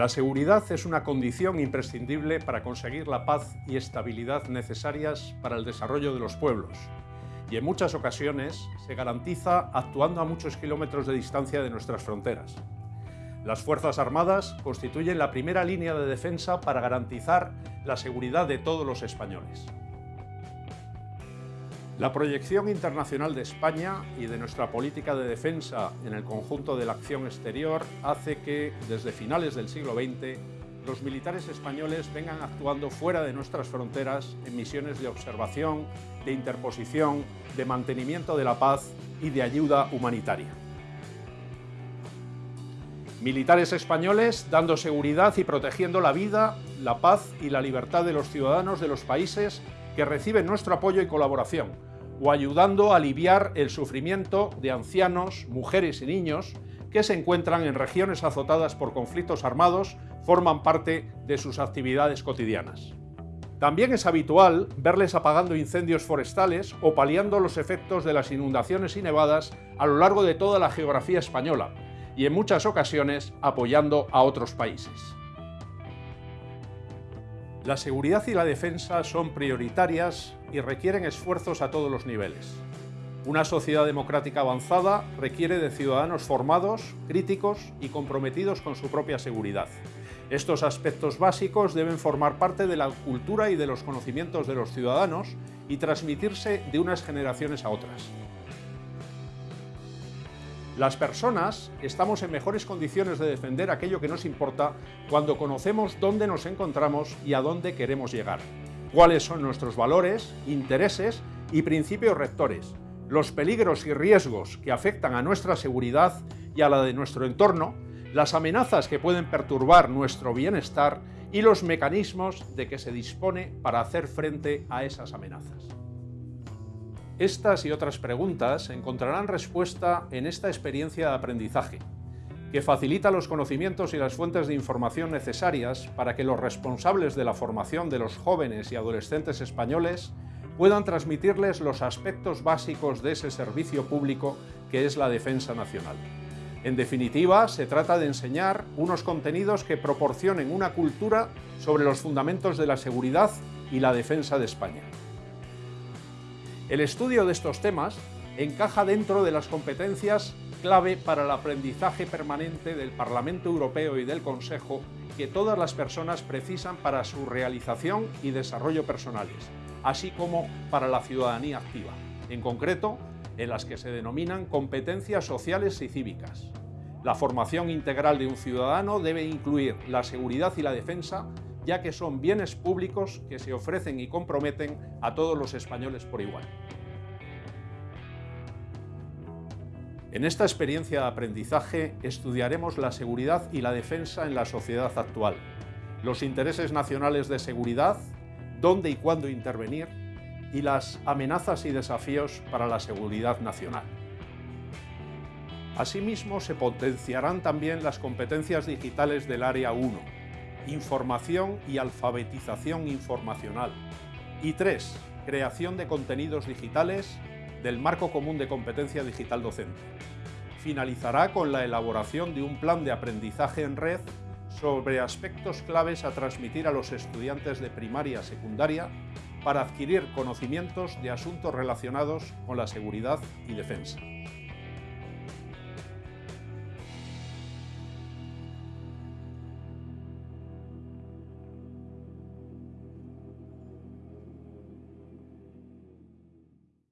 La seguridad es una condición imprescindible para conseguir la paz y estabilidad necesarias para el desarrollo de los pueblos y en muchas ocasiones se garantiza actuando a muchos kilómetros de distancia de nuestras fronteras. Las Fuerzas Armadas constituyen la primera línea de defensa para garantizar la seguridad de todos los españoles. La proyección internacional de España y de nuestra política de defensa en el conjunto de la acción exterior hace que, desde finales del siglo XX, los militares españoles vengan actuando fuera de nuestras fronteras en misiones de observación, de interposición, de mantenimiento de la paz y de ayuda humanitaria. Militares españoles dando seguridad y protegiendo la vida, la paz y la libertad de los ciudadanos de los países que reciben nuestro apoyo y colaboración, o ayudando a aliviar el sufrimiento de ancianos, mujeres y niños que se encuentran en regiones azotadas por conflictos armados, forman parte de sus actividades cotidianas. También es habitual verles apagando incendios forestales o paliando los efectos de las inundaciones y nevadas a lo largo de toda la geografía española y en muchas ocasiones apoyando a otros países. La seguridad y la defensa son prioritarias y requieren esfuerzos a todos los niveles. Una sociedad democrática avanzada requiere de ciudadanos formados, críticos y comprometidos con su propia seguridad. Estos aspectos básicos deben formar parte de la cultura y de los conocimientos de los ciudadanos y transmitirse de unas generaciones a otras. Las personas estamos en mejores condiciones de defender aquello que nos importa cuando conocemos dónde nos encontramos y a dónde queremos llegar, cuáles son nuestros valores, intereses y principios rectores, los peligros y riesgos que afectan a nuestra seguridad y a la de nuestro entorno, las amenazas que pueden perturbar nuestro bienestar y los mecanismos de que se dispone para hacer frente a esas amenazas. Estas y otras preguntas encontrarán respuesta en esta experiencia de aprendizaje, que facilita los conocimientos y las fuentes de información necesarias para que los responsables de la formación de los jóvenes y adolescentes españoles puedan transmitirles los aspectos básicos de ese servicio público que es la defensa nacional. En definitiva, se trata de enseñar unos contenidos que proporcionen una cultura sobre los fundamentos de la seguridad y la defensa de España. El estudio de estos temas encaja dentro de las competencias clave para el aprendizaje permanente del Parlamento Europeo y del Consejo que todas las personas precisan para su realización y desarrollo personales, así como para la ciudadanía activa, en concreto en las que se denominan competencias sociales y cívicas. La formación integral de un ciudadano debe incluir la seguridad y la defensa ya que son bienes públicos que se ofrecen y comprometen a todos los españoles por igual. En esta experiencia de aprendizaje estudiaremos la seguridad y la defensa en la sociedad actual, los intereses nacionales de seguridad, dónde y cuándo intervenir y las amenazas y desafíos para la seguridad nacional. Asimismo, se potenciarán también las competencias digitales del Área 1, información y alfabetización informacional. Y tres, creación de contenidos digitales del Marco Común de Competencia Digital Docente. Finalizará con la elaboración de un plan de aprendizaje en red sobre aspectos claves a transmitir a los estudiantes de primaria secundaria para adquirir conocimientos de asuntos relacionados con la seguridad y defensa.